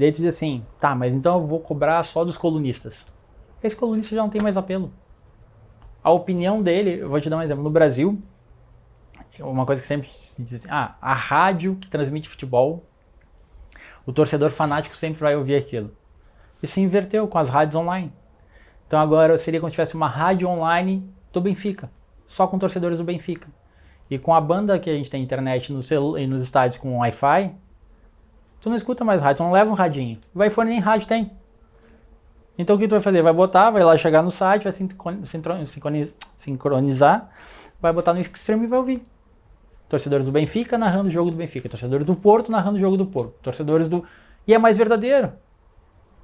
Daí tu diz assim, tá, mas então eu vou cobrar só dos colunistas. Esse colunista já não tem mais apelo. A opinião dele, eu vou te dar um exemplo, no Brasil, uma coisa que sempre se diz assim, ah, a rádio que transmite futebol, o torcedor fanático sempre vai ouvir aquilo. Isso inverteu com as rádios online. Então agora seria como se tivesse uma rádio online do Benfica, só com torcedores do Benfica. E com a banda que a gente tem internet no e nos estádios com Wi-Fi, tu não escuta mais rádio, tu não leva um radinho. O iPhone nem rádio tem. Então o que tu vai fazer? Vai botar, vai lá chegar no site, vai sincronizar, vai botar no stream e vai ouvir. Torcedores do Benfica narrando o jogo do Benfica, torcedores do Porto narrando o jogo do Porto, torcedores do... E é mais verdadeiro.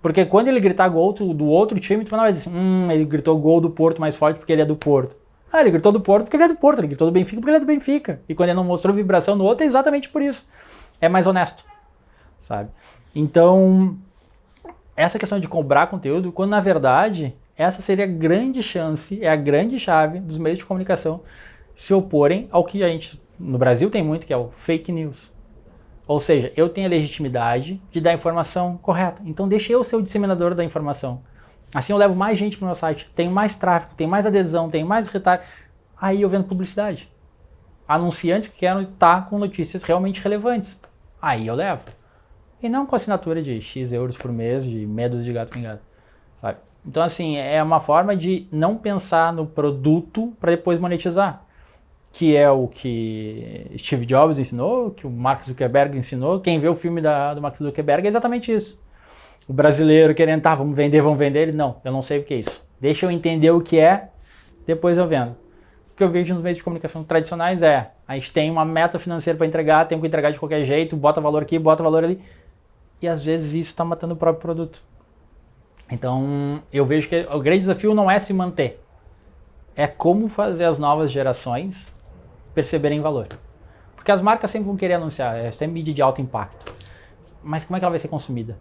Porque quando ele gritar gol do outro time, tu não vai dizer assim, hum, ele gritou gol do Porto mais forte porque ele é do Porto. Ah, ele gritou do Porto porque ele é do Porto, ele gritou do Benfica porque ele é do Benfica. E quando ele não mostrou vibração no outro, é exatamente por isso. É mais honesto, sabe? Então, essa questão de cobrar conteúdo, quando na verdade, essa seria a grande chance, é a grande chave dos meios de comunicação se oporem ao que a gente, no Brasil tem muito, que é o fake news. Ou seja, eu tenho a legitimidade de dar a informação correta. Então deixa eu ser o disseminador da informação. Assim eu levo mais gente para o meu site, tenho mais tráfego, tenho mais adesão, tenho mais retalho. Aí eu vendo publicidade. Anunciantes que querem estar com notícias realmente relevantes. Aí eu levo. E não com assinatura de X euros por mês, de medos de gato pingado. Sabe? Então assim, é uma forma de não pensar no produto para depois monetizar que é o que Steve Jobs ensinou, que o Mark Zuckerberg ensinou. Quem vê o filme da, do Mark Zuckerberg é exatamente isso. O brasileiro querendo, tá, vamos vender, vamos vender. Ele, não, eu não sei o que é isso. Deixa eu entender o que é, depois eu vendo. O que eu vejo nos meios de comunicação tradicionais é, a gente tem uma meta financeira para entregar, tem que entregar de qualquer jeito, bota valor aqui, bota valor ali. E às vezes isso está matando o próprio produto. Então, eu vejo que o grande desafio não é se manter. É como fazer as novas gerações perceberem valor. Porque as marcas sempre vão querer anunciar, é sempre mídia de alto impacto. Mas como é que ela vai ser consumida?